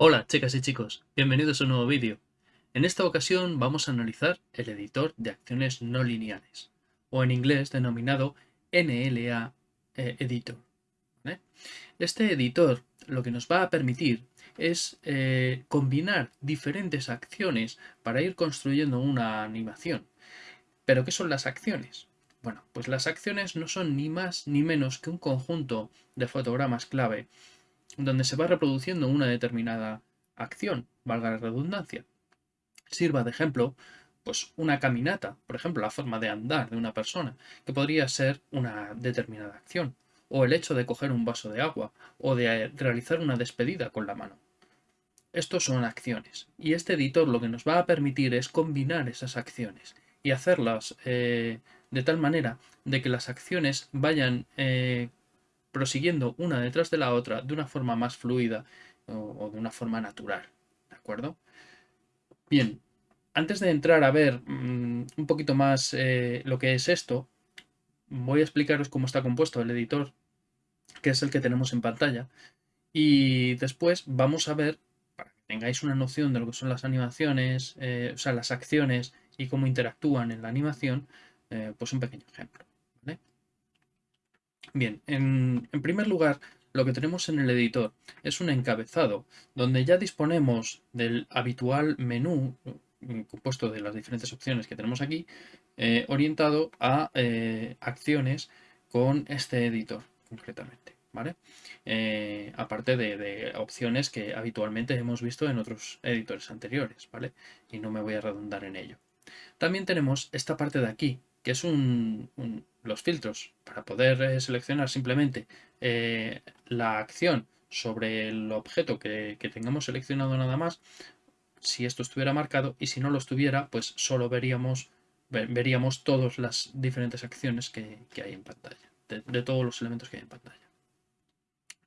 Hola chicas y chicos, bienvenidos a un nuevo vídeo. En esta ocasión vamos a analizar el editor de acciones no lineales, o en inglés denominado NLA eh, Editor. Este editor lo que nos va a permitir es eh, combinar diferentes acciones para ir construyendo una animación. ¿Pero qué son las acciones? Bueno, pues las acciones no son ni más ni menos que un conjunto de fotogramas clave donde se va reproduciendo una determinada acción, valga la redundancia. Sirva de ejemplo, pues una caminata, por ejemplo, la forma de andar de una persona, que podría ser una determinada acción, o el hecho de coger un vaso de agua, o de realizar una despedida con la mano. Estos son acciones, y este editor lo que nos va a permitir es combinar esas acciones y hacerlas eh, de tal manera de que las acciones vayan eh, prosiguiendo una detrás de la otra de una forma más fluida o, de una forma natural. ¿De acuerdo? Bien, antes de entrar a ver mm, un poquito más eh, lo que es esto, voy a explicaros cómo está compuesto el editor, que es el que tenemos en pantalla. Y después vamos a ver, para que tengáis una noción de lo que son las animaciones, o sea, las acciones y cómo interactúan en la animación, eh, pues un pequeño ejemplo. Bien, en, primer lugar, lo que tenemos en el editor es un encabezado, donde ya disponemos del habitual menú mm, compuesto de las diferentes opciones que tenemos aquí, eh, orientado a eh, acciones con este editor, concretamente. ¿vale? Eh, aparte de, de, opciones que habitualmente hemos visto en otros editores anteriores, ¿vale? Y no me voy a redundar en ello. También tenemos esta parte de aquí, que es un, los filtros, para poder eh, seleccionar simplemente eh, la acción sobre el objeto que, tengamos seleccionado nada más, si esto estuviera marcado y si no lo estuviera, pues solo veríamos, veríamos todas las diferentes acciones que, hay en pantalla, de, todos los elementos que hay en pantalla.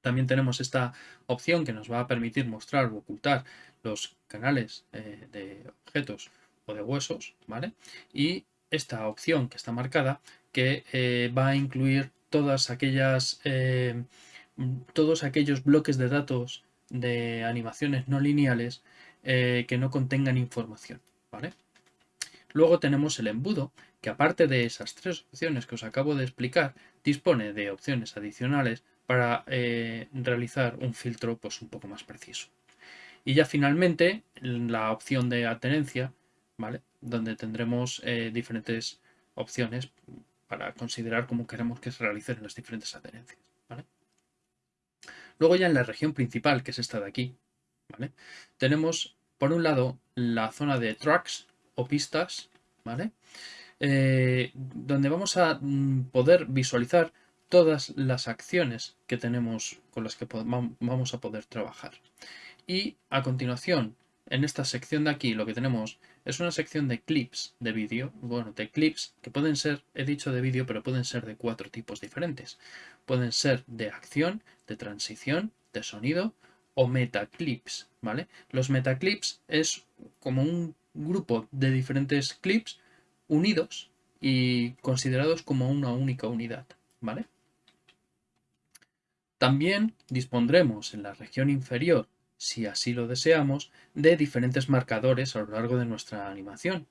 También tenemos esta opción que nos va a permitir mostrar o ocultar los canales eh, de objetos de huesos, ¿vale? Y esta opción que está marcada que eh, va a incluir todas aquellas, eh, todos aquellos bloques de datos de animaciones no lineales eh, que no contengan información. ¿vale? Luego tenemos el embudo, que aparte de esas tres opciones que os acabo de explicar, dispone de opciones adicionales para realizar un filtro pues, un poco más preciso. Y ya finalmente la opción de atenencia, ¿vale? donde tendremos diferentes opciones para considerar cómo queremos que se realicen las diferentes adherencias. Luego ya en la región principal, que es esta de aquí, tenemos por un lado la zona de tracks o pistas, ¿vale? Eh, donde vamos a mm, poder visualizar todas las acciones que tenemos con las que vamos a poder trabajar. Y a continuación, en esta sección de aquí, lo que tenemos es una sección de clips de vídeo, bueno, de clips que pueden ser, he dicho de vídeo, pero pueden ser de cuatro tipos diferentes. Pueden ser de acción, de transición, de sonido o metaclips, ¿vale? Los metaclips es como un grupo de diferentes clips unidos y considerados como una única unidad, ¿vale? También dispondremos en la región inferior si así lo deseamos, de diferentes marcadores a lo largo de nuestra animación.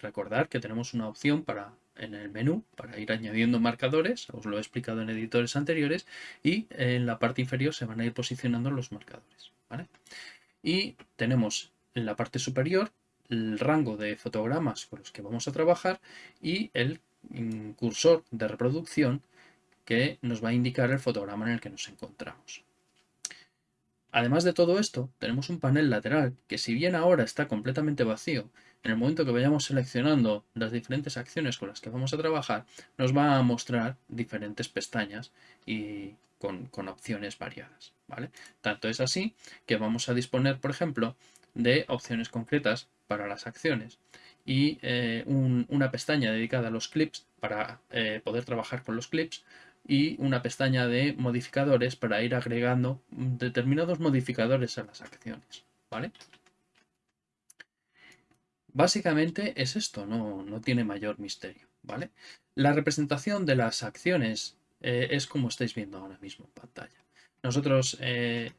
Recordar que tenemos una opción para en el menú para ir añadiendo marcadores, os lo he explicado en editores anteriores, y en la parte inferior se van a ir posicionando los marcadores. Y tenemos en la parte superior el rango de fotogramas con los que vamos a trabajar y el cursor de reproducción que nos va a indicar el fotograma en el que nos encontramos. Además de todo esto, tenemos un panel lateral que si bien ahora está completamente vacío, en el momento que vayamos seleccionando las diferentes acciones con las que vamos a trabajar, nos va a mostrar diferentes pestañas y con, opciones variadas. ¿vale? Tanto es así que vamos a disponer, por ejemplo, de opciones concretas para las acciones y eh, una pestaña dedicada a los clips para eh, poder trabajar con los clips, y una pestaña de modificadores para ir agregando determinados modificadores a las acciones. ¿vale? Básicamente es esto, no, no tiene mayor misterio. ¿vale? La representación de las acciones eh, es como estáis viendo ahora mismo en pantalla. Nosotros eh,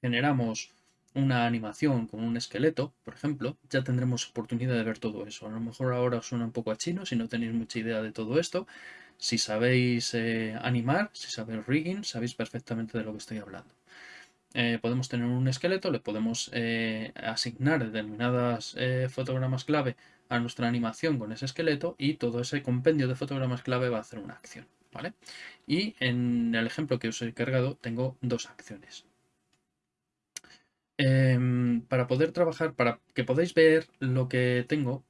generamos una animación con un esqueleto, por ejemplo, ya tendremos oportunidad de ver todo eso. A lo mejor ahora os suena un poco a chino si no tenéis mucha idea de todo esto. Si sabéis eh, animar, si sabéis rigging, sabéis perfectamente de lo que estoy hablando. Eh, podemos tener un esqueleto, le podemos eh, asignar determinadas fotogramas clave a nuestra animación con ese esqueleto y todo ese compendio de fotogramas clave va a hacer una acción. ¿vale? Y en el ejemplo que os he cargado tengo dos acciones. Em, para poder trabajar, para que podáis ver lo que tengo,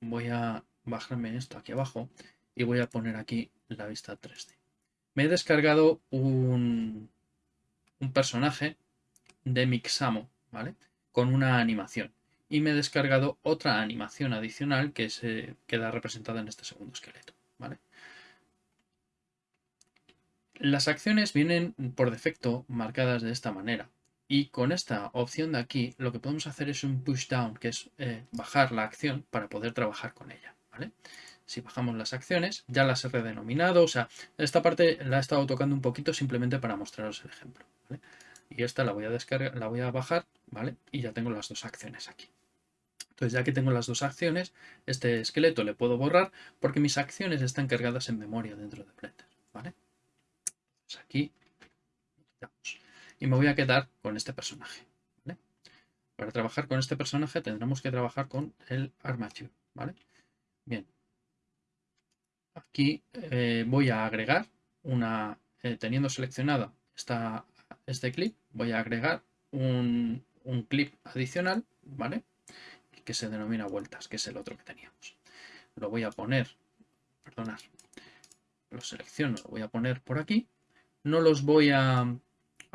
voy a bajarme esto aquí abajo y voy a poner aquí la vista 3D. Me he descargado un, un personaje de Mixamo, ¿vale? Con una animación. Y me he descargado otra animación adicional que se queda representada en este segundo esqueleto, ¿vale? Las acciones vienen por defecto marcadas de esta manera. Y con esta opción de aquí, lo que podemos hacer es un push down, que es eh, bajar la acción para poder trabajar con ella. ¿vale? Si bajamos las acciones, ya las he redenominado. O sea, esta parte la he estado tocando un poquito simplemente para mostraros el ejemplo. Y esta la voy a descargar, la voy a bajar, ¿vale? Y ya tengo las dos acciones aquí. Entonces, ya que tengo las dos acciones, este esqueleto le puedo borrar porque mis acciones están cargadas en memoria dentro de Blender, ¿vale? Entonces aquí y me voy a quedar con este personaje. Para trabajar con este personaje tendremos que trabajar con el armature. ¿vale? Bien. Aquí eh, voy a agregar una, eh, teniendo seleccionada esta, este clip, voy a agregar un, un clip adicional, ¿vale? Que se denomina vueltas, que es el otro que teníamos. Lo voy a poner, perdonad, lo selecciono, lo voy a poner por aquí. No los voy a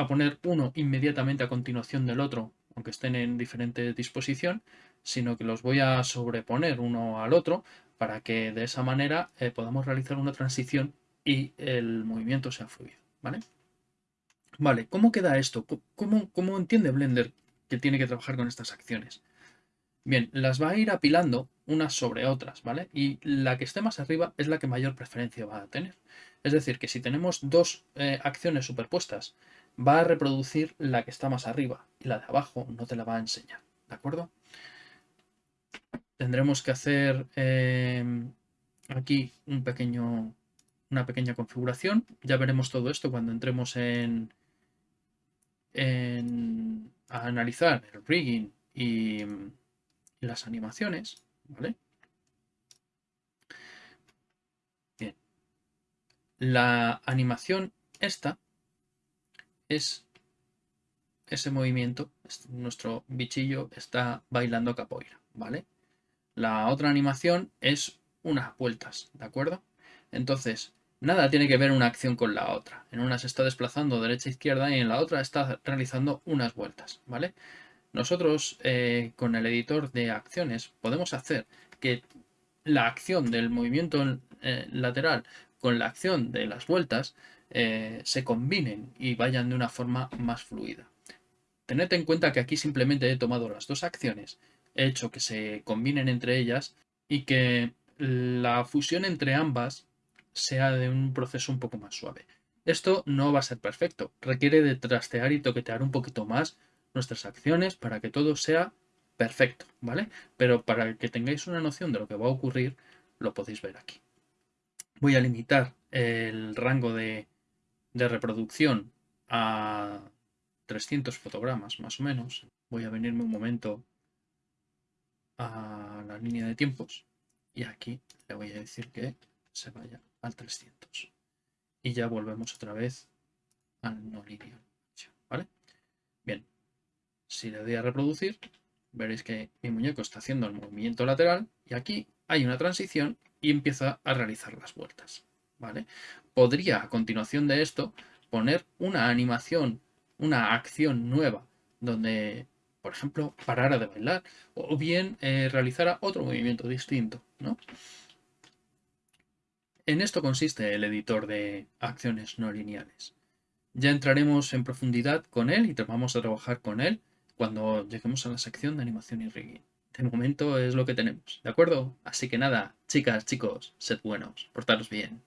poner uno inmediatamente a continuación del otro, aunque estén en diferente disposición, sino que los voy a sobreponer uno al otro para que de esa manera eh, podamos realizar una transición y el movimiento sea fluido. ¿vale? Vale, ¿cómo queda esto? ¿Cómo, ¿Cómo entiende Blender que tiene que trabajar con estas acciones? Bien, las va a ir apilando unas sobre otras, ¿vale? Y la que esté más arriba es la que mayor preferencia va a tener. Es decir, que si tenemos dos eh, acciones superpuestas va a reproducir la que está más arriba y la de abajo no te la va a enseñar, ¿de acuerdo? Tendremos que hacer eh, aquí un pequeño, una pequeña configuración. Ya veremos todo esto cuando entremos en, en a analizar el rigging y, las animaciones, ¿vale? Bien. La animación esta es ese movimiento, nuestro bichillo está bailando capoeira, ¿vale? La otra animación es unas vueltas, ¿de acuerdo? Entonces, nada tiene que ver una acción con la otra. En una se está desplazando derecha a izquierda y en la otra está realizando unas vueltas, ¿vale? Nosotros eh, con el editor de acciones podemos hacer que la acción del movimiento eh, lateral con la acción de las vueltas eh, se combinen y vayan de una forma más fluida. Tened en cuenta que aquí simplemente he tomado las dos acciones, hecho que se combinen entre ellas y que la fusión entre ambas sea de un proceso un poco más suave. Esto no va a ser perfecto, requiere de trastear y toquetear un poquito más nuestras acciones para que todo sea perfecto, ¿vale? Pero para que tengáis una noción de lo que va a ocurrir, lo podéis ver aquí. Voy a limitar el rango de de reproducción a 300 fotogramas más o menos. Voy a venirme un momento a la línea de tiempos y aquí le voy a decir que se vaya al 300. Y ya volvemos otra vez al no lineal. ¿Vale? Bien, si le doy a reproducir, veréis que mi muñeco está haciendo el movimiento lateral y aquí hay una transición y empieza a realizar las vueltas. ¿Vale? podría a continuación de esto poner una animación, una acción nueva, donde, por ejemplo, parara de bailar o bien eh, realizara otro movimiento distinto. ¿no? En esto consiste el editor de acciones no lineales. Ya entraremos en profundidad con él y vamos a trabajar con él cuando lleguemos a la sección de animación y rigging. de momento es lo que tenemos, ¿de acuerdo? Así que nada, chicas, chicos, sed buenos, portaros bien.